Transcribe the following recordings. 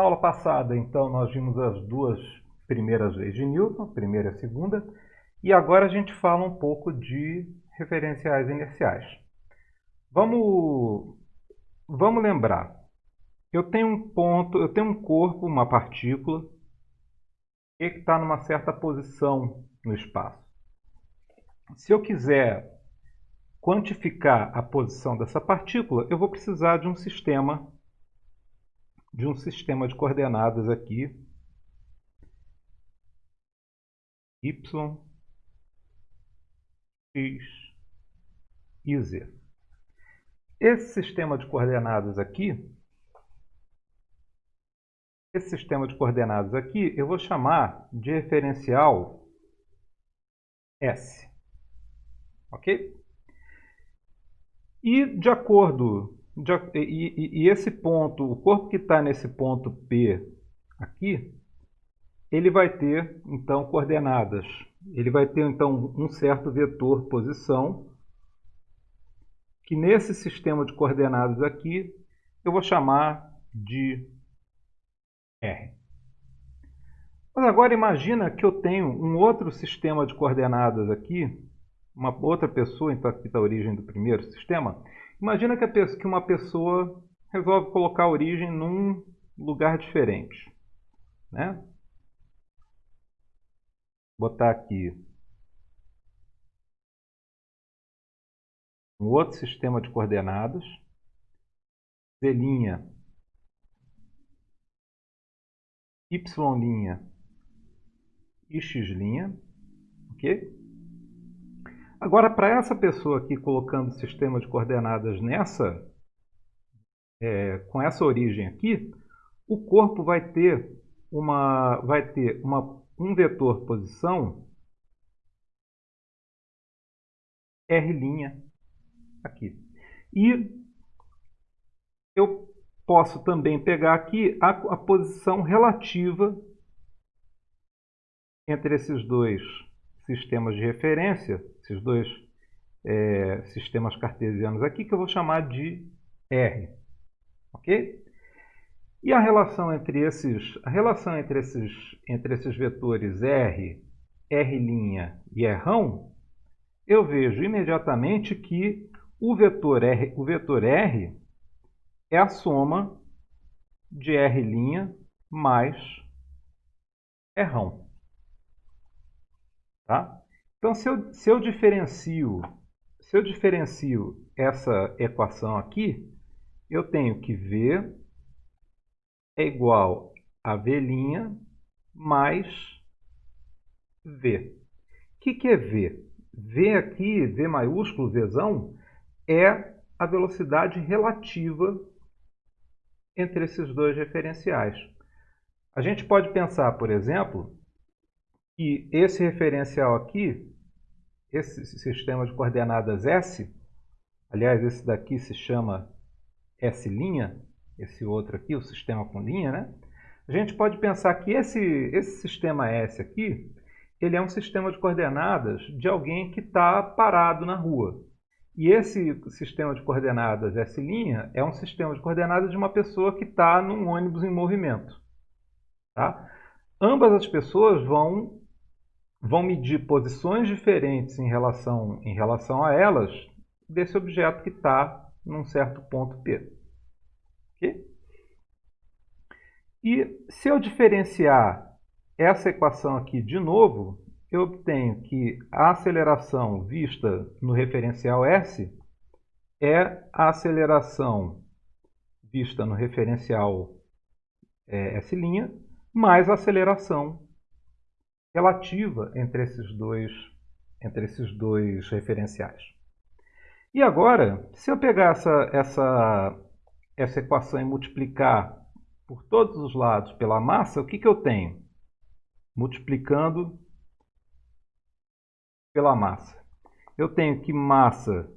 Na aula passada, então, nós vimos as duas primeiras leis de Newton, primeira e segunda, e agora a gente fala um pouco de referenciais inerciais. Vamos, vamos lembrar. Eu tenho um ponto, eu tenho um corpo, uma partícula, que está numa certa posição no espaço. Se eu quiser quantificar a posição dessa partícula, eu vou precisar de um sistema de um sistema de coordenadas aqui y, x e z. Esse sistema de coordenadas aqui, esse sistema de coordenadas aqui, eu vou chamar de referencial S. Ok? E de acordo, e, e, e esse ponto, o corpo que está nesse ponto P aqui, ele vai ter então coordenadas. Ele vai ter então um certo vetor posição, que nesse sistema de coordenadas aqui eu vou chamar de R. Mas agora imagina que eu tenho um outro sistema de coordenadas aqui, uma outra pessoa, então aqui está a origem do primeiro sistema. Imagina que, pessoa, que uma pessoa resolve colocar a origem num lugar diferente. Né? botar aqui um outro sistema de coordenadas, z', y' e x', ok? Agora, para essa pessoa aqui colocando o sistema de coordenadas nessa, é, com essa origem aqui, o corpo vai ter uma, vai ter uma um vetor posição R' aqui. E eu posso também pegar aqui a, a posição relativa entre esses dois sistemas de referência, esses dois é, sistemas cartesianos aqui, que eu vou chamar de R. Ok? E a relação entre esses, a relação entre esses, entre esses vetores R, R' e R, eu vejo imediatamente que o vetor R, o vetor R é a soma de R' mais R. Tá? Então, se eu, se eu diferencio, se eu diferencio essa equação aqui, eu tenho que V é igual a V' mais V. O que, que é V? V aqui, V maiúsculo, Vzão, é a velocidade relativa entre esses dois referenciais. A gente pode pensar, por exemplo, que esse referencial aqui, esse sistema de coordenadas S, aliás, esse daqui se chama S', esse outro aqui, o sistema com linha, né? A gente pode pensar que esse, esse sistema S aqui, ele é um sistema de coordenadas de alguém que está parado na rua. E esse sistema de coordenadas S' é um sistema de coordenadas de uma pessoa que está num ônibus em movimento. Tá? Ambas as pessoas vão, vão medir posições diferentes em relação, em relação a elas desse objeto que está num certo ponto P. Okay? E se eu diferenciar essa equação aqui de novo, eu obtenho que a aceleração vista no referencial S é a aceleração vista no referencial é, S' mais a aceleração relativa entre esses dois, entre esses dois referenciais. E agora, se eu pegar essa, essa essa equação e multiplicar por todos os lados pela massa, o que, que eu tenho? Multiplicando pela massa. Eu tenho que massa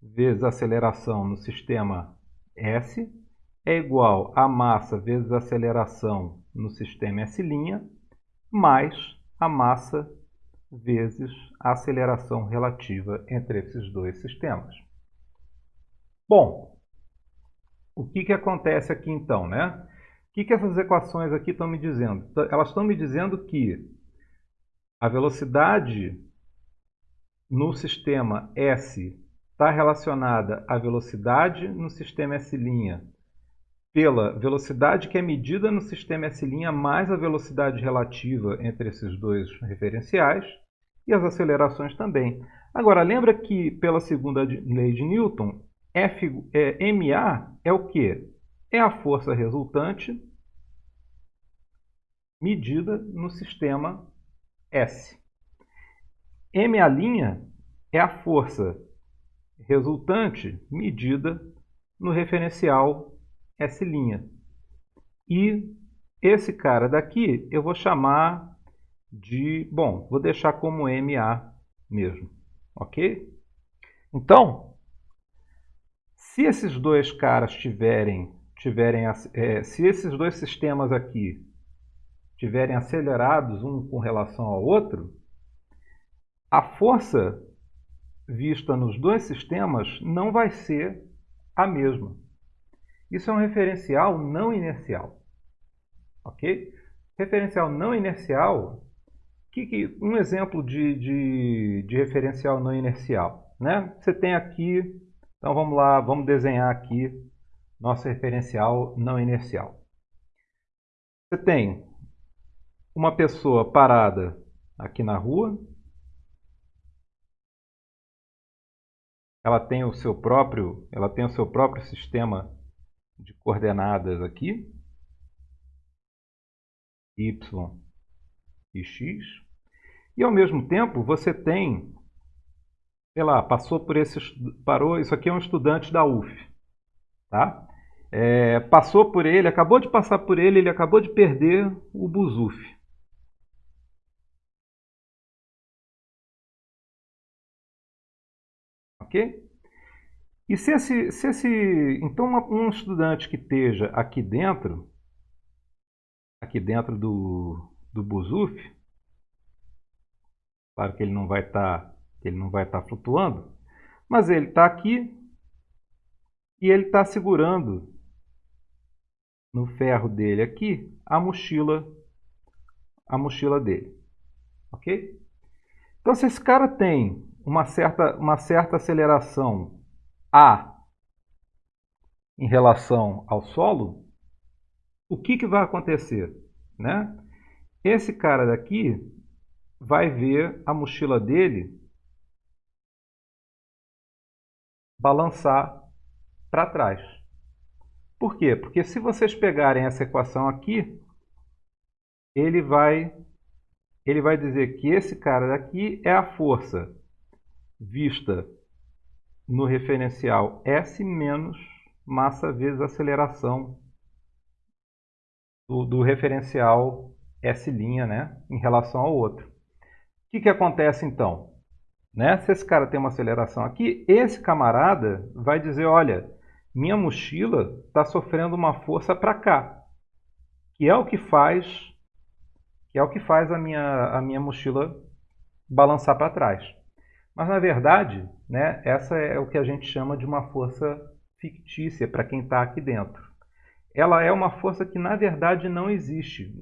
vezes aceleração no sistema S é igual a massa vezes aceleração no sistema S' mais a massa vezes a aceleração relativa entre esses dois sistemas. Bom, o que, que acontece aqui então? Né? que, que essas equações aqui estão me dizendo? Elas estão me dizendo que a velocidade no sistema S está relacionada à velocidade no sistema S' pela velocidade que é medida no sistema S' mais a velocidade relativa entre esses dois referenciais e as acelerações também. Agora, lembra que pela segunda lei de Newton, F, é, MA é o que? É a força resultante medida no sistema S. MA' é a força resultante medida no referencial S'. E esse cara daqui eu vou chamar de... Bom, vou deixar como MA mesmo, ok? Então, se esses dois caras tiverem, tiverem é, se esses dois sistemas aqui tiverem acelerados um com relação ao outro, a força vista nos dois sistemas não vai ser a mesma. Isso é um referencial não inercial. Ok? Referencial não inercial, que, que, um exemplo de, de, de referencial não inercial. Né? Você tem aqui, então vamos lá, vamos desenhar aqui nosso referencial não inercial. Você tem uma pessoa parada aqui na rua, ela tem o seu próprio, ela tem o seu próprio sistema de coordenadas aqui, y e x, e ao mesmo tempo você tem, sei lá, passou por esse, parou, isso aqui é um estudante da UF, tá? É, passou por ele, acabou de passar por ele, ele acabou de perder o Busuf. Ok? E se esse, se esse então um estudante que esteja aqui dentro, aqui dentro do, do Buzuf, claro que ele não vai estar, tá, ele não vai estar tá flutuando, mas ele está aqui e ele está segurando no ferro dele aqui a mochila, a mochila dele, ok? Então se esse cara tem uma certa, uma certa aceleração A em relação ao solo, o que, que vai acontecer? Né? Esse cara daqui vai ver a mochila dele balançar para trás. Por quê? Porque se vocês pegarem essa equação aqui, ele vai, ele vai dizer que esse cara daqui é a força vista no referencial S menos massa vezes aceleração do, do referencial S' né, em relação ao outro. O que, que acontece então? Né? Se esse cara tem uma aceleração aqui, esse camarada vai dizer, olha, minha mochila está sofrendo uma força para cá, que é o que faz, que é o que faz a minha, a minha mochila balançar para trás. Mas, na verdade, né, essa é o que a gente chama de uma força fictícia para quem está aqui dentro. Ela é uma força que, na verdade, não existe.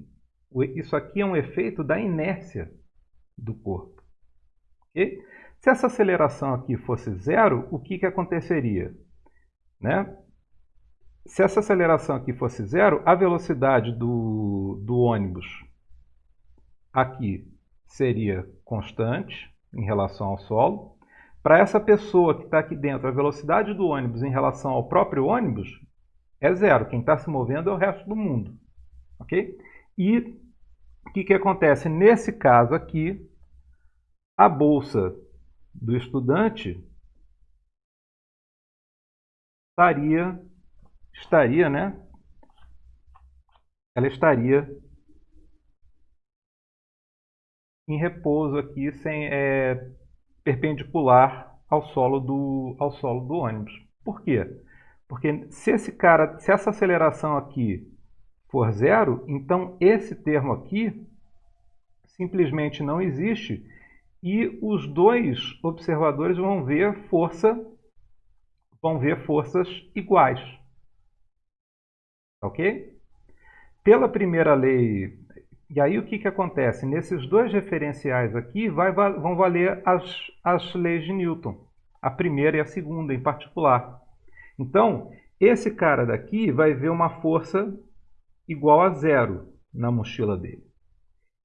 Isso aqui é um efeito da inércia do corpo. Okay? Se essa aceleração aqui fosse zero, o que, que aconteceria? Né? Se essa aceleração aqui fosse zero, a velocidade do, do ônibus aqui seria constante, em relação ao solo. Para essa pessoa que está aqui dentro, a velocidade do ônibus em relação ao próprio ônibus é zero. Quem está se movendo é o resto do mundo. ok? E o que, que acontece? Nesse caso aqui, a bolsa do estudante estaria, estaria, né? Ela estaria em repouso aqui, sem, é, perpendicular ao solo, do, ao solo do ônibus. Por quê? Porque se, esse cara, se essa aceleração aqui for zero, então esse termo aqui simplesmente não existe e os dois observadores vão ver força vão ver forças iguais. Ok? pela primeira lei, e aí o que, que acontece? Nesses dois referenciais aqui vai, vão valer as, as leis de Newton, a primeira e a segunda em particular. Então, esse cara daqui vai ver uma força igual a zero na mochila dele.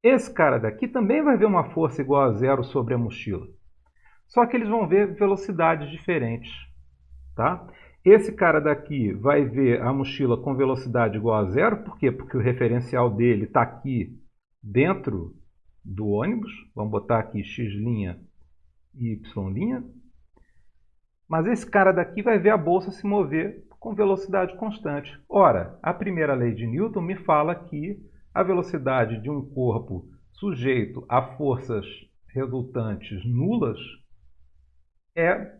Esse cara daqui também vai ver uma força igual a zero sobre a mochila. Só que eles vão ver velocidades diferentes. Tá? Esse cara daqui vai ver a mochila com velocidade igual a zero. Por quê? Porque o referencial dele está aqui dentro do ônibus. Vamos botar aqui x' e y'. Mas esse cara daqui vai ver a bolsa se mover com velocidade constante. Ora, a primeira lei de Newton me fala que a velocidade de um corpo sujeito a forças resultantes nulas é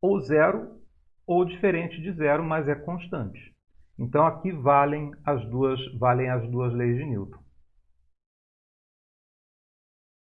ou zero ou diferente de zero, mas é constante. Então aqui valem as duas, valem as duas leis de Newton.